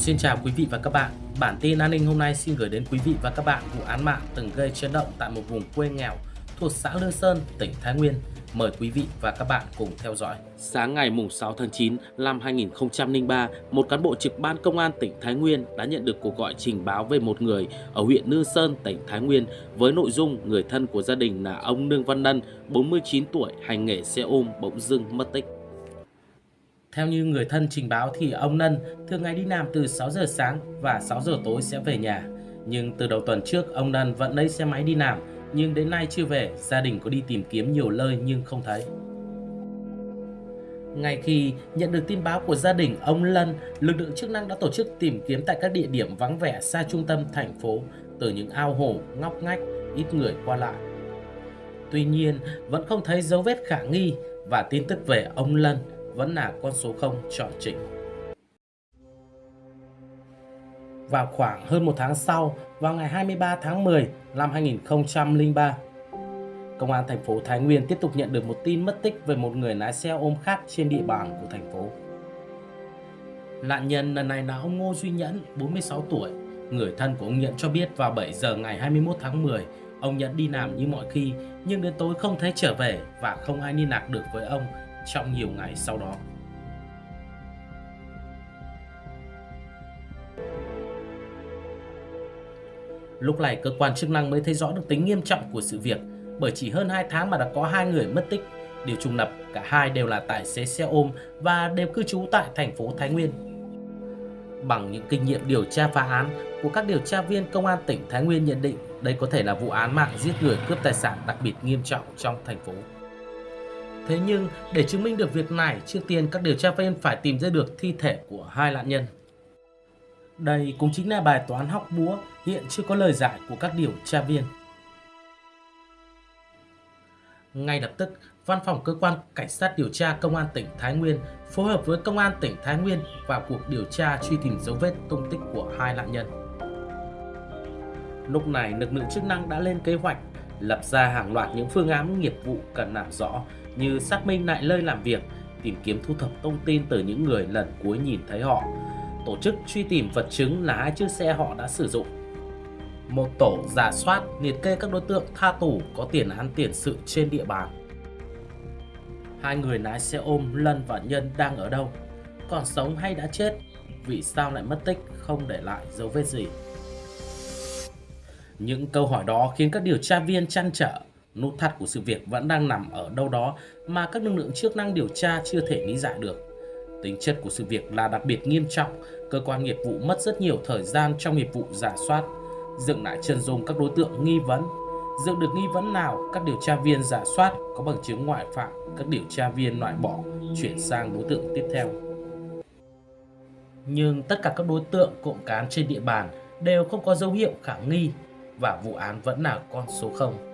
Xin chào quý vị và các bạn. Bản tin an ninh hôm nay xin gửi đến quý vị và các bạn vụ án mạng từng gây chấn động tại một vùng quê nghèo thuộc xã Lương Sơn, tỉnh Thái Nguyên. Mời quý vị và các bạn cùng theo dõi. Sáng ngày 6 tháng 9 năm 2003, một cán bộ trực ban công an tỉnh Thái Nguyên đã nhận được cuộc gọi trình báo về một người ở huyện Lương Sơn, tỉnh Thái Nguyên với nội dung người thân của gia đình là ông Nương Văn Nân, 49 tuổi, hành nghề xe ôm bỗng dưng mất tích. Theo như người thân trình báo thì ông Nân thường ngày đi làm từ 6 giờ sáng và 6 giờ tối sẽ về nhà. Nhưng từ đầu tuần trước ông Nân vẫn lấy xe máy đi làm nhưng đến nay chưa về, gia đình có đi tìm kiếm nhiều nơi nhưng không thấy. Ngay khi nhận được tin báo của gia đình ông Lân, lực lượng chức năng đã tổ chức tìm kiếm tại các địa điểm vắng vẻ xa trung tâm thành phố, từ những ao hồ, ngóc ngách, ít người qua lại. Tuy nhiên, vẫn không thấy dấu vết khả nghi và tin tức về ông Lân vẫn là con số 0 chọn chỉnh. Vào khoảng hơn một tháng sau, vào ngày 23 tháng 10 năm 2003, Công an thành phố Thái Nguyên tiếp tục nhận được một tin mất tích về một người lái xe ôm khác trên địa bàn của thành phố. Nạn nhân lần này là ông Ngô Duy Nhẫn, 46 tuổi. Người thân của ông Nhẫn cho biết vào 7 giờ ngày 21 tháng 10, ông Nhẫn đi làm như mọi khi nhưng đến tối không thấy trở về và không ai liên lạc được với ông trong nhiều ngày sau đó. Lúc này cơ quan chức năng mới thấy rõ được tính nghiêm trọng của sự việc bởi chỉ hơn 2 tháng mà đã có hai người mất tích. Điều trùng lập, cả hai đều là tài xế xe ôm và đều cư trú tại thành phố Thái Nguyên. Bằng những kinh nghiệm điều tra phá án của các điều tra viên công an tỉnh Thái Nguyên nhận định đây có thể là vụ án mạng giết người cướp tài sản đặc biệt nghiêm trọng trong thành phố. Thế nhưng để chứng minh được việc này, trước tiên các điều tra viên phải tìm ra được thi thể của hai nạn nhân. Đây cũng chính là bài toán học búa hiện chưa có lời giải của các điều tra viên. Ngay lập tức, Văn phòng Cơ quan Cảnh sát điều tra Công an tỉnh Thái Nguyên phối hợp với Công an tỉnh Thái Nguyên vào cuộc điều tra truy tìm dấu vết tung tích của hai nạn nhân. Lúc này, lực lượng chức năng đã lên kế hoạch lập ra hàng loạt những phương án nghiệp vụ cần làm rõ như xác minh lại nơi làm việc, tìm kiếm thu thập thông tin từ những người lần cuối nhìn thấy họ, tổ chức truy tìm vật chứng là hai chiếc xe họ đã sử dụng. Một tổ giả soát liệt kê các đối tượng tha tù có tiền án tiền sự trên địa bàn. Hai người lái xe ôm Lân và Nhân đang ở đâu? Còn sống hay đã chết? Vì sao lại mất tích không để lại dấu vết gì? Những câu hỏi đó khiến các điều tra viên chăn trở nút thắt của sự việc vẫn đang nằm ở đâu đó mà các lực lượng chức năng điều tra chưa thể lý giải được. Tính chất của sự việc là đặc biệt nghiêm trọng, cơ quan nghiệp vụ mất rất nhiều thời gian trong nghiệp vụ giả soát, dựng lại chân dung các đối tượng nghi vấn. Dựng được nghi vấn nào, các điều tra viên giả soát có bằng chứng ngoại phạm, các điều tra viên loại bỏ, chuyển sang đối tượng tiếp theo. Nhưng tất cả các đối tượng cộng cán trên địa bàn đều không có dấu hiệu khả nghi và vụ án vẫn là con số 0.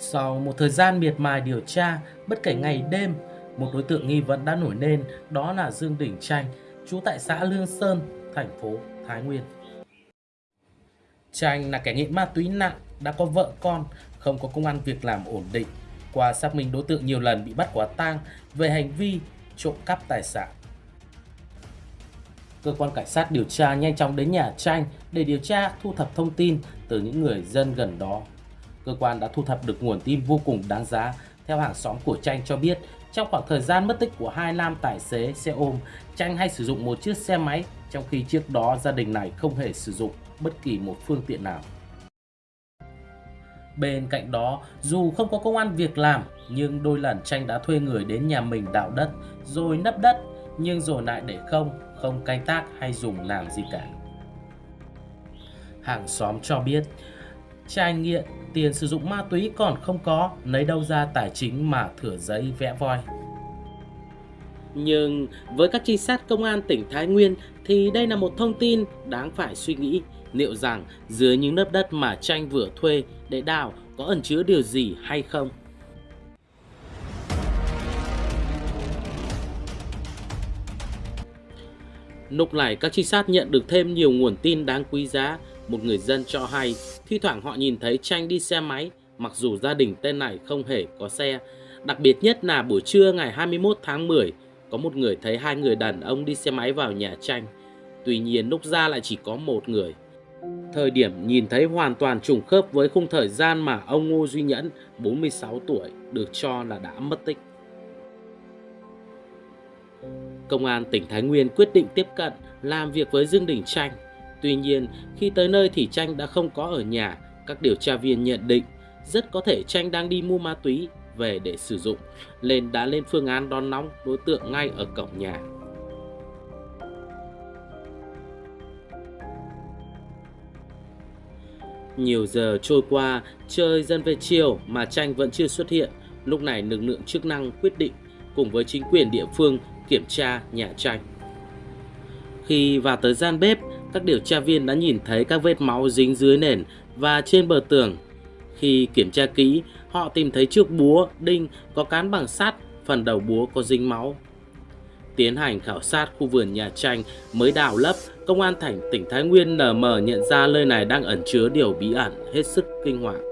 Sau một thời gian miệt mài điều tra, bất kể ngày đêm, một đối tượng nghi vấn đã nổi lên, đó là Dương Đình Tranh, trú tại xã Lương Sơn, thành phố Thái Nguyên. Tranh là kẻ nghiện ma túy nặng, đã có vợ con, không có công an việc làm ổn định. Qua xác minh đối tượng nhiều lần bị bắt quả tang về hành vi trộm cắp tài sản. Cơ quan cảnh sát điều tra nhanh chóng đến nhà Tranh để điều tra thu thập thông tin từ những người dân gần đó cơ quan đã thu thập được nguồn tin vô cùng đáng giá. Theo hàng xóm của Tranh cho biết, trong khoảng thời gian mất tích của hai nam tài xế xe ôm, Tranh hay sử dụng một chiếc xe máy, trong khi trước đó gia đình này không hề sử dụng bất kỳ một phương tiện nào. Bên cạnh đó, dù không có công an việc làm, nhưng đôi lần Tranh đã thuê người đến nhà mình đào đất, rồi nấp đất, nhưng rồi lại để không, không canh tác hay dùng làm gì cả. Hàng xóm cho biết, trai nghiện, tiền sử dụng ma túy còn không có, lấy đâu ra tài chính mà thửa giấy vẽ voi. Nhưng với các trinh sát công an tỉnh Thái Nguyên thì đây là một thông tin đáng phải suy nghĩ liệu rằng dưới những lớp đất mà tranh vừa thuê để đào có ẩn chứa điều gì hay không. Lúc này các trinh sát nhận được thêm nhiều nguồn tin đáng quý giá một người dân cho hay, thi thoảng họ nhìn thấy Tranh đi xe máy, mặc dù gia đình tên này không hề có xe. Đặc biệt nhất là buổi trưa ngày 21 tháng 10, có một người thấy hai người đàn ông đi xe máy vào nhà Tranh. Tuy nhiên lúc ra lại chỉ có một người. Thời điểm nhìn thấy hoàn toàn trùng khớp với khung thời gian mà ông Ngô Duy Nhẫn, 46 tuổi, được cho là đã mất tích. Công an tỉnh Thái Nguyên quyết định tiếp cận làm việc với Dương Đình Tranh. Tuy nhiên, khi tới nơi thì Tranh đã không có ở nhà. Các điều tra viên nhận định rất có thể Tranh đang đi mua ma túy về để sử dụng, nên đã lên phương án đón nóng đối tượng ngay ở cổng nhà. Nhiều giờ trôi qua, trời dần về chiều mà Tranh vẫn chưa xuất hiện. Lúc này lực lượng chức năng quyết định cùng với chính quyền địa phương kiểm tra nhà Tranh. Khi vào tới gian bếp, các điều tra viên đã nhìn thấy các vết máu dính dưới nền và trên bờ tường. Khi kiểm tra kỹ, họ tìm thấy chiếc búa, đinh có cán bằng sắt, phần đầu búa có dính máu. Tiến hành khảo sát khu vườn nhà tranh mới đào lấp, công an thành tỉnh Thái Nguyên nở mở nhận ra nơi này đang ẩn chứa điều bí ẩn hết sức kinh hoàng.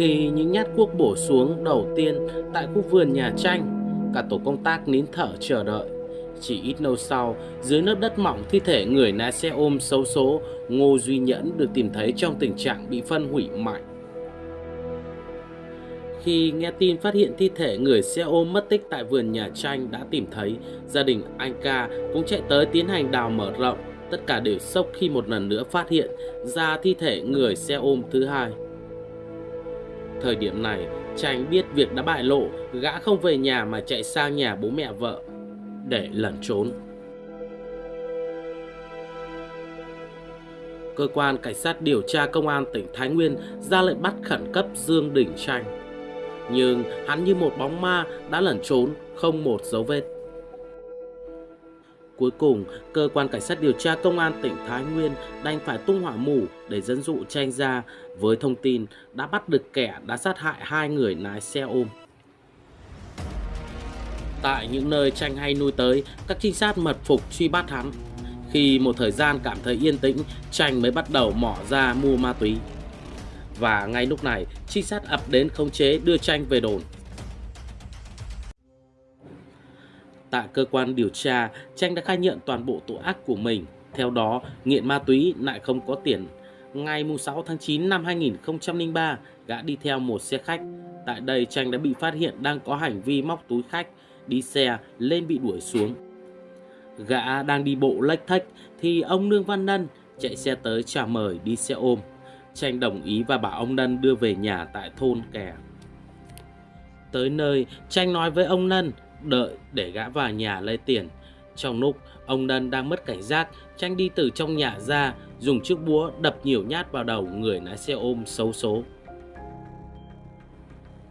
Khi những nhát cuốc bổ xuống đầu tiên tại khu vườn nhà tranh, cả tổ công tác nín thở chờ đợi. Chỉ ít lâu sau, dưới lớp đất mỏng thi thể người lái xe ôm xấu số Ngô Duy Nhẫn được tìm thấy trong tình trạng bị phân hủy mạnh. Khi nghe tin phát hiện thi thể người xe ôm mất tích tại vườn nhà tranh đã tìm thấy, gia đình anh ca cũng chạy tới tiến hành đào mở rộng. Tất cả đều sốc khi một lần nữa phát hiện ra thi thể người xe ôm thứ hai. Thời điểm này, Tranh biết việc đã bại lộ, gã không về nhà mà chạy sang nhà bố mẹ vợ để lẩn trốn. Cơ quan Cảnh sát điều tra Công an tỉnh Thái Nguyên ra lệnh bắt khẩn cấp Dương Đình Tranh. Nhưng hắn như một bóng ma đã lẩn trốn, không một dấu vết. Cuối cùng, cơ quan cảnh sát điều tra công an tỉnh Thái Nguyên đành phải tung hỏa mù để dẫn dụ tranh ra với thông tin đã bắt được kẻ đã sát hại hai người lái xe ôm. Tại những nơi tranh hay nuôi tới, các trinh sát mật phục truy bắt hắn. Khi một thời gian cảm thấy yên tĩnh, tranh mới bắt đầu mỏ ra mua ma túy. Và ngay lúc này, trinh sát ập đến khống chế đưa tranh về đồn. Tại cơ quan điều tra, Tranh đã khai nhận toàn bộ tội ác của mình. Theo đó, nghiện ma túy lại không có tiền. Ngày 6 tháng 9 năm 2003, gã đi theo một xe khách. Tại đây, Tranh đã bị phát hiện đang có hành vi móc túi khách, đi xe lên bị đuổi xuống. Gã đang đi bộ lách thách thì ông Nương Văn Nân chạy xe tới chào mời đi xe ôm. Tranh đồng ý và bảo ông Nân đưa về nhà tại thôn kè. Tới nơi, Tranh nói với ông Nân đợi để gã vào nhà lấy tiền. Trong lúc ông Nân đang mất cảnh giác, Tranh đi từ trong nhà ra, dùng chiếc búa đập nhiều nhát vào đầu người lái xe ôm xấu số.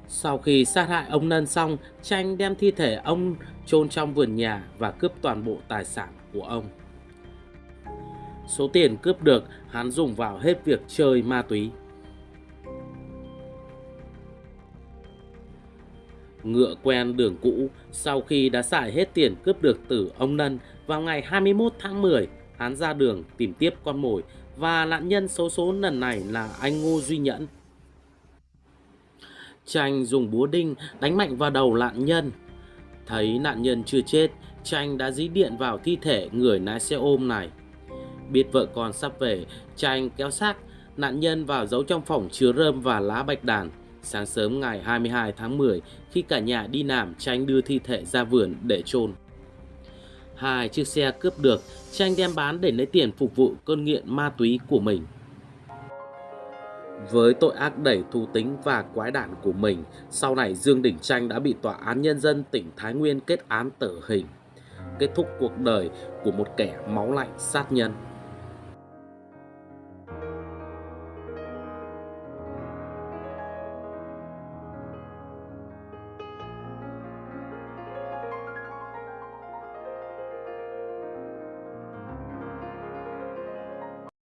Sau khi sát hại ông Nân xong, Tranh đem thi thể ông chôn trong vườn nhà và cướp toàn bộ tài sản của ông. Số tiền cướp được, hắn dùng vào hết việc chơi ma túy. Ngựa quen đường cũ, sau khi đã xài hết tiền cướp được từ ông Nân, vào ngày 21 tháng 10, hắn ra đường tìm tiếp con mồi và nạn nhân số số lần này là anh Ngô Duy Nhẫn. Tranh dùng búa đinh đánh mạnh vào đầu nạn nhân. Thấy nạn nhân chưa chết, Tranh đã dí điện vào thi thể người lái xe ôm này. Biết vợ con sắp về, Tranh kéo xác nạn nhân vào giấu trong phòng chứa rơm và lá bạch đàn Sáng sớm ngày 22 tháng 10, khi cả nhà đi làm, Tranh đưa thi thể ra vườn để chôn. Hai chiếc xe cướp được, Tranh đem bán để lấy tiền phục vụ cơn nghiện ma túy của mình. Với tội ác đẩy thù tính và quái đản của mình, sau này Dương Đình Tranh đã bị Tòa án Nhân dân tỉnh Thái Nguyên kết án tử hình, kết thúc cuộc đời của một kẻ máu lạnh sát nhân.